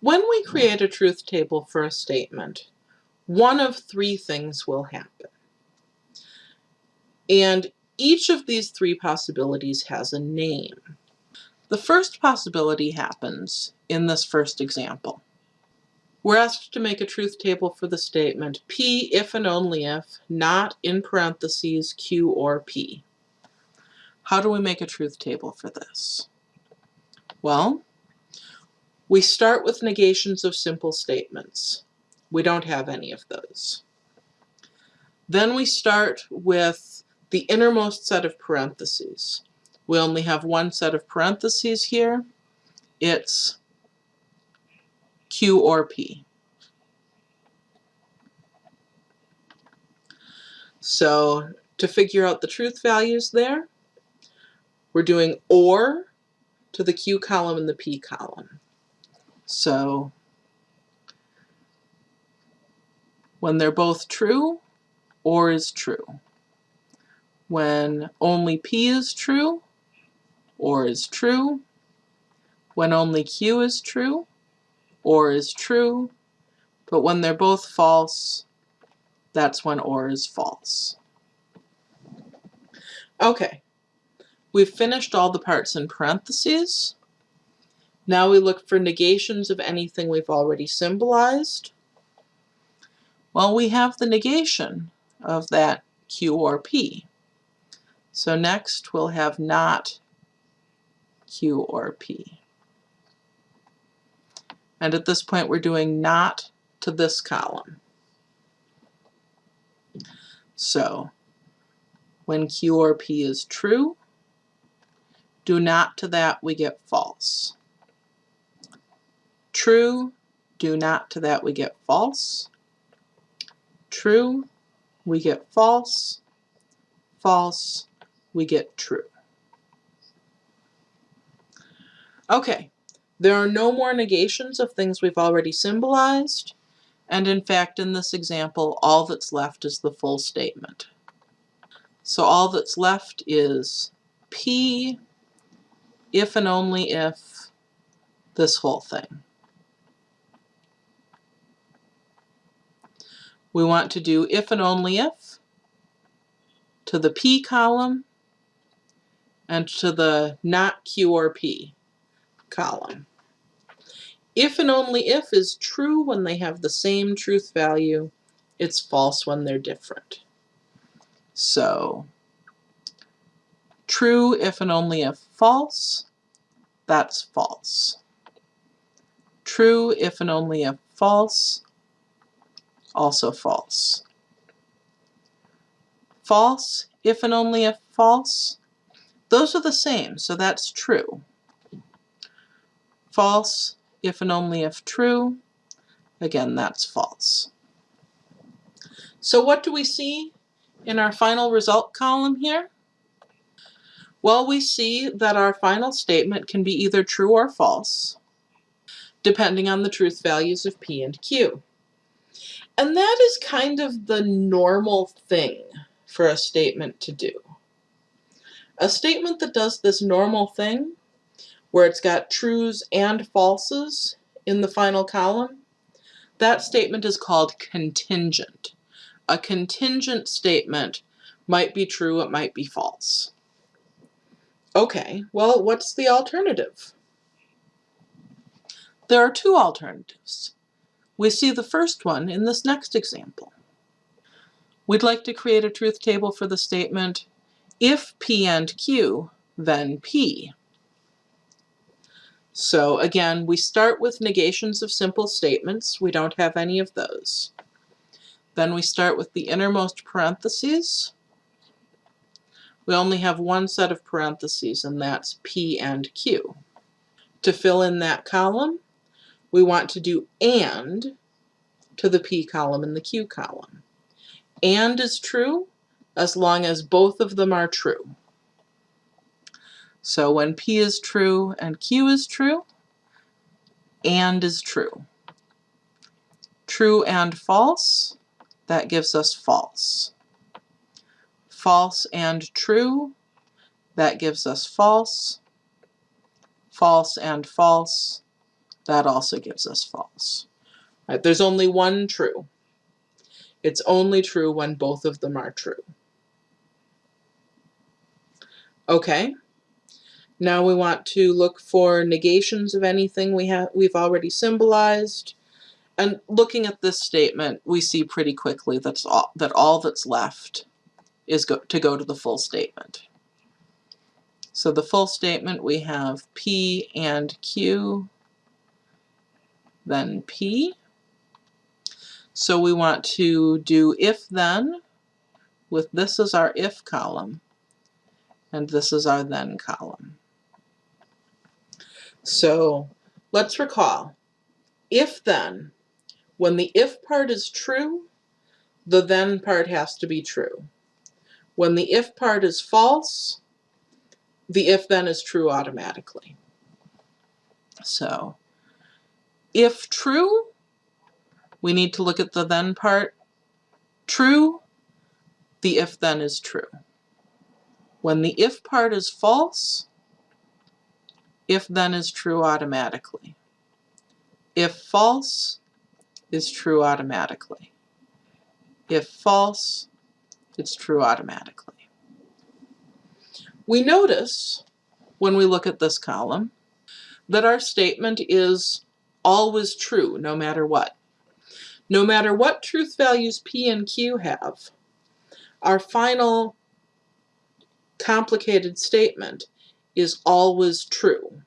When we create a truth table for a statement, one of three things will happen. And each of these three possibilities has a name. The first possibility happens in this first example. We're asked to make a truth table for the statement P if and only if, not in parentheses Q or P. How do we make a truth table for this? Well, we start with negations of simple statements. We don't have any of those. Then we start with the innermost set of parentheses. We only have one set of parentheses here. It's Q or P. So to figure out the truth values there, we're doing OR to the Q column and the P column. So when they're both true, OR is true. When only P is true, OR is true. When only Q is true, OR is true, but when they're both false, that's when OR is false. Okay, we've finished all the parts in parentheses. Now we look for negations of anything we've already symbolized. Well, we have the negation of that Q or P. So next we'll have not Q or P. And at this point, we're doing not to this column. So when Q or P is true, do not to that, we get false. True, do not to that, we get false. True, we get false. False, we get true. Okay, there are no more negations of things we've already symbolized, and in fact in this example all that's left is the full statement. So all that's left is P if and only if this whole thing. We want to do if and only if to the P column and to the not Q or P column. If and only if is true when they have the same truth value. It's false when they're different. So true if and only if false, that's false. True if and only if false, also false. False if and only if false, those are the same, so that's true. False if and only if true. Again, that's false. So what do we see in our final result column here? Well, we see that our final statement can be either true or false, depending on the truth values of P and Q. And that is kind of the normal thing for a statement to do. A statement that does this normal thing where it's got trues and falses in the final column, that statement is called contingent. A contingent statement might be true, it might be false. Okay, well, what's the alternative? There are two alternatives. We see the first one in this next example. We'd like to create a truth table for the statement, if P and Q, then P. So again, we start with negations of simple statements. We don't have any of those. Then we start with the innermost parentheses. We only have one set of parentheses, and that's P and Q. To fill in that column, we want to do AND to the P column and the Q column. AND is true as long as both of them are true. So when P is true and Q is true, AND is true. True and false, that gives us false. False and true, that gives us false. False and false, That also gives us false. Right? There's only one true. It's only true when both of them are true. Okay. Now we want to look for negations of anything we have we've already symbolized. And looking at this statement, we see pretty quickly that's all, that all that's left is go, to go to the full statement. So the full statement we have P and Q, then P. So we want to do if then with this as our if column and this is our then column. So let's recall, if then, when the if part is true, the then part has to be true. When the if part is false, the if then is true automatically. So if true, we need to look at the then part. True, the if then is true. When the if part is false, if then is true automatically. If false is true automatically. If false, it's true automatically. We notice when we look at this column that our statement is always true no matter what. No matter what truth values P and Q have, our final complicated statement is always true.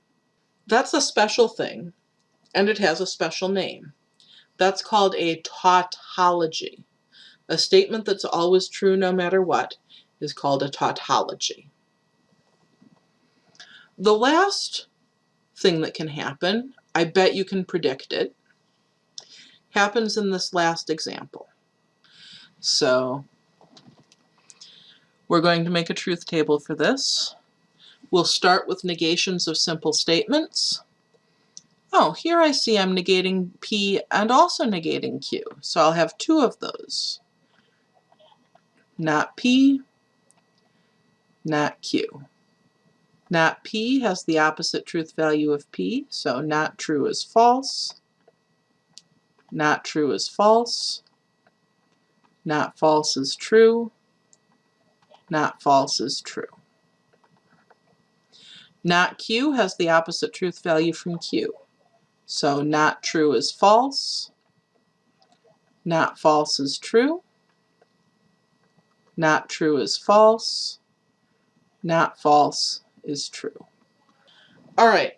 That's a special thing, and it has a special name. That's called a tautology. A statement that's always true no matter what is called a tautology. The last thing that can happen, I bet you can predict it, happens in this last example. So we're going to make a truth table for this. We'll start with negations of simple statements. Oh, here I see I'm negating P and also negating Q. So I'll have two of those. Not P, not Q. Not P has the opposite truth value of P, so not true is false. Not true is false. Not false is true. Not false is true. Not Q has the opposite truth value from Q. So not true is false. Not false is true. Not true is false. Not false is true. All right.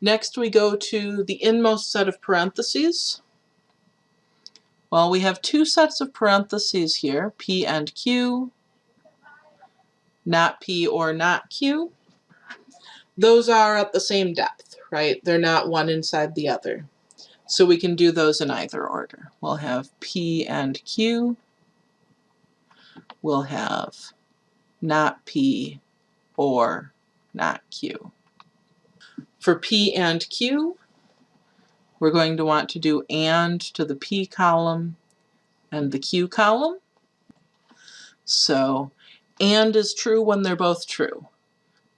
Next we go to the inmost set of parentheses. Well, we have two sets of parentheses here, P and Q, not P or not Q, those are at the same depth, right? They're not one inside the other. So we can do those in either order. We'll have P and Q. We'll have not P or not Q. For P and Q, we're going to want to do AND to the P column and the Q column. So and is true when they're both true.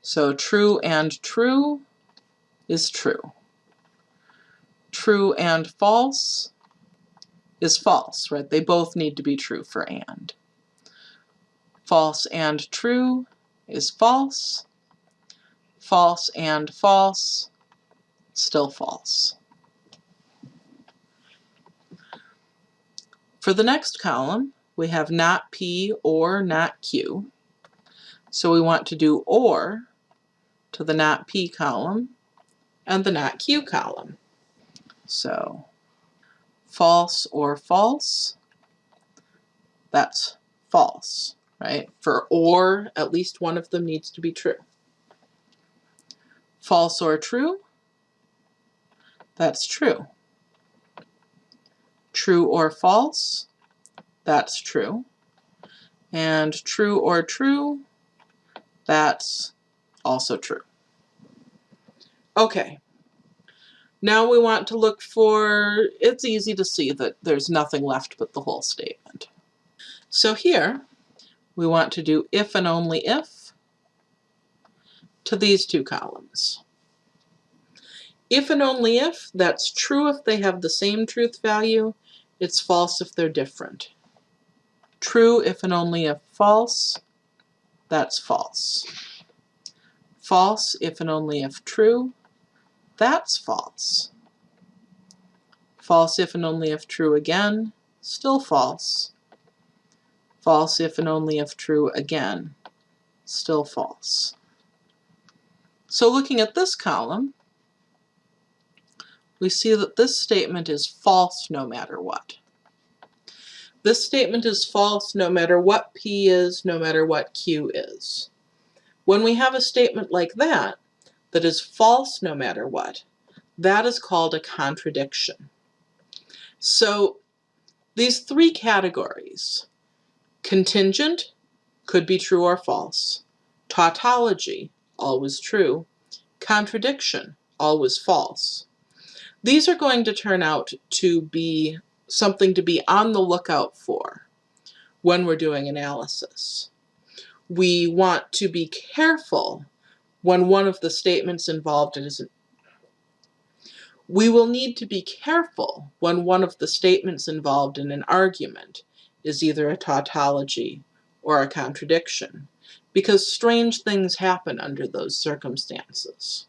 So true and true is true. True and false is false, right? They both need to be true for and. False and true is false. False and false, still false. For the next column, we have not P or not Q. So we want to do OR to the not P column and the not Q column. So false or false, that's false, right? For OR, at least one of them needs to be true. False or true, that's true. True or false, that's true. And true or true, that's also true. Okay, now we want to look for, it's easy to see that there's nothing left but the whole statement. So here, we want to do if and only if to these two columns. If and only if, that's true if they have the same truth value, it's false if they're different. True if and only if false, that's false. False if and only if true, that's false. False if and only if true again, still false. False if and only if true again, still false. So looking at this column, we see that this statement is false no matter what. This statement is false no matter what P is, no matter what Q is. When we have a statement like that, that is false no matter what, that is called a contradiction. So these three categories, contingent, could be true or false, tautology, always true, contradiction, always false. These are going to turn out to be something to be on the lookout for when we're doing analysis. We want to be careful when one of the statements involved is we will need to be careful when one of the statements involved in an argument is either a tautology or a contradiction, because strange things happen under those circumstances.